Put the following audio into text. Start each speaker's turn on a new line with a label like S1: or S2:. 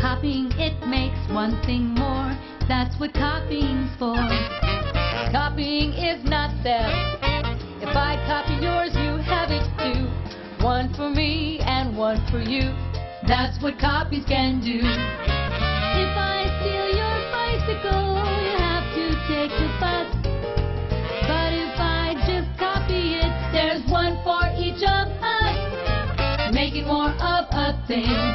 S1: Copying it makes one thing more. That's what copying's for. Copying is not theft. If I copy yours, you have it too. One for me and one for you. That's what copies can do. If I steal your bicycle, you have to take the bus. But if I just copy it, there's one for each of us. Making more of a thing